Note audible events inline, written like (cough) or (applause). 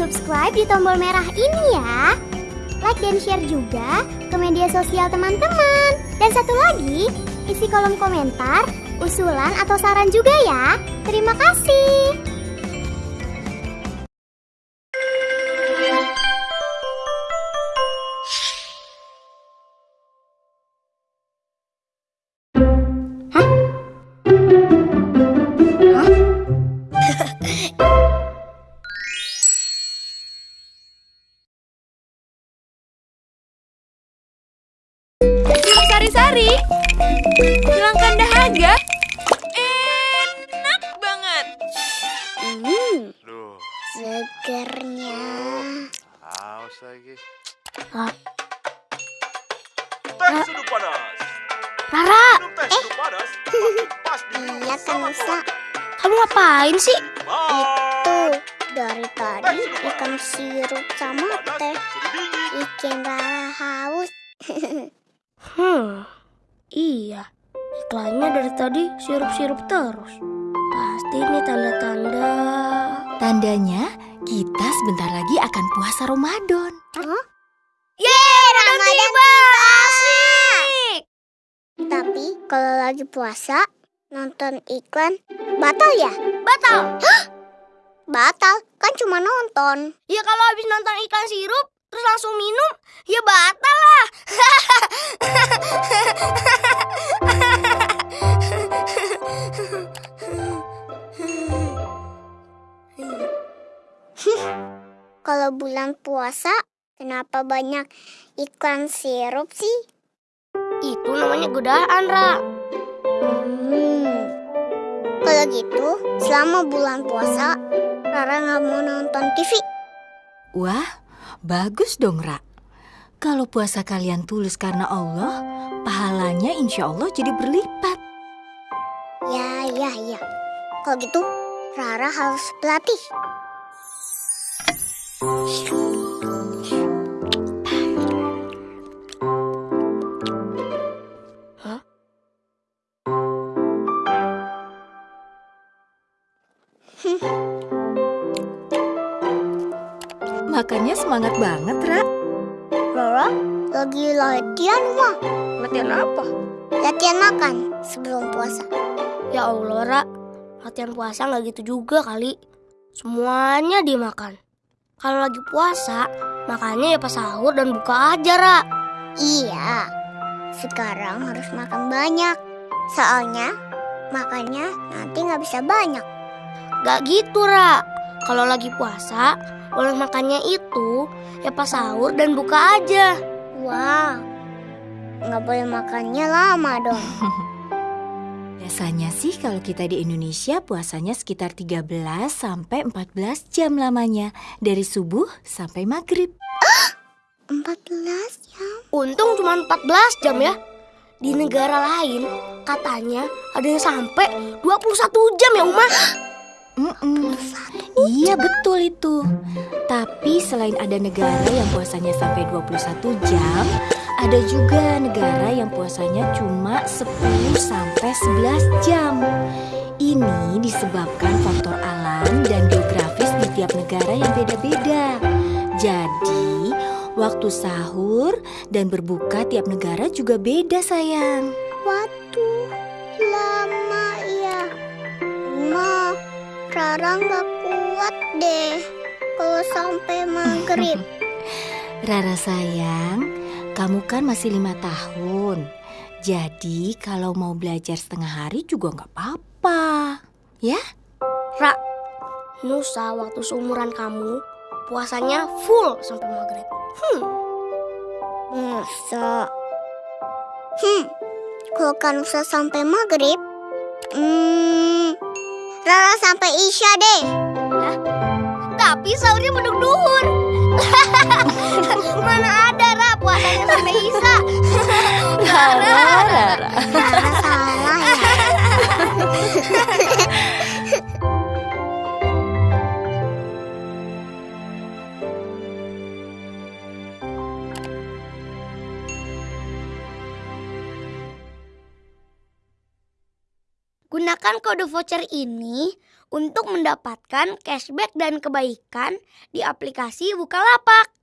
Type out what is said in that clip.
subscribe di tombol merah ini ya. Like dan share juga ke media sosial teman-teman. Dan satu lagi, isi kolom komentar, usulan atau saran juga ya. Terima kasih. Hilangkan dahaga. Enak banget. Hmm, Duh, segernya. haus lagi. Ah. Teh sudu panas. Rara, Minum teh sudu panas. makin (laughs) pas diminum iya kan keluarga. Kamu ngapain sih? Bye. Tuh, dari tadi ikan sirup sama teh bikin Rara haus. (laughs) Hmm, iya. Iklannya dari tadi sirup-sirup terus. Pasti ini tanda-tanda. Tandanya kita sebentar lagi akan puasa Ramadan. Yeay, Ramadan tiba! Asik! Tapi kalau lagi puasa, nonton iklan batal ya? Batal. Batal, kan cuma nonton. Ya kalau habis nonton iklan sirup, terus langsung minum, ya batal lah. (laughs) Kalau bulan puasa, kenapa banyak iklan sirup sih? Itu namanya godaan, Ra. Hmm. Kalau gitu, selama bulan puasa, Rara nggak mau nonton TV. Wah, bagus dong, Ra. Kalau puasa kalian tulus karena Allah, pahalanya insya Allah jadi berlipat. Ya, ya, ya. Kalau gitu, Rara harus berlatih. Makanya semangat banget, Ra. Rara lagi latihan mah. Latihan apa? Latihan makan sebelum puasa. Ya Allah, Ra. Latihan puasa nggak gitu juga kali. Semuanya dimakan. Kalau lagi puasa, makannya ya pas sahur dan buka aja, Ra. Iya, sekarang harus makan banyak. Soalnya makannya nanti nggak bisa banyak. Gak gitu, Ra. Kalau lagi puasa, boleh makannya itu ya pas sahur dan buka aja. Wah, nggak boleh makannya lama dong. (laughs) Biasanya sih kalau kita di Indonesia puasanya sekitar 13 sampai 14 jam lamanya. Dari subuh sampai maghrib. (gasps) 14 jam. Untung cuma 14 jam ya. Di negara lain katanya ada yang sampai 21 jam ya, Uma. (gasps) Mm-mm. Iya betul itu. Tapi selain ada negara yang puasanya sampai 21 jam, ada juga negara yang puasanya cuma 10 sampai 11 jam. Ini disebabkan faktor alam dan geografis di tiap negara yang beda-beda. Jadi, waktu sahur dan berbuka tiap negara juga beda, sayang. Waduh, Rara nggak kuat deh kalau sampai maghrib. (laughs) Rara sayang, kamu kan masih lima tahun. Jadi kalau mau belajar setengah hari juga nggak apa-apa. Ya? Ra, Nusa waktu seumuran kamu puasanya full sampai maghrib. Hmm, Masa? Hmm, kalau kan usah sampai maghrib, hmm, Rara sampai Isya deh. tapi sahurnya duhur. Gunakan kode voucher ini untuk mendapatkan cashback dan kebaikan di aplikasi Bukalapak.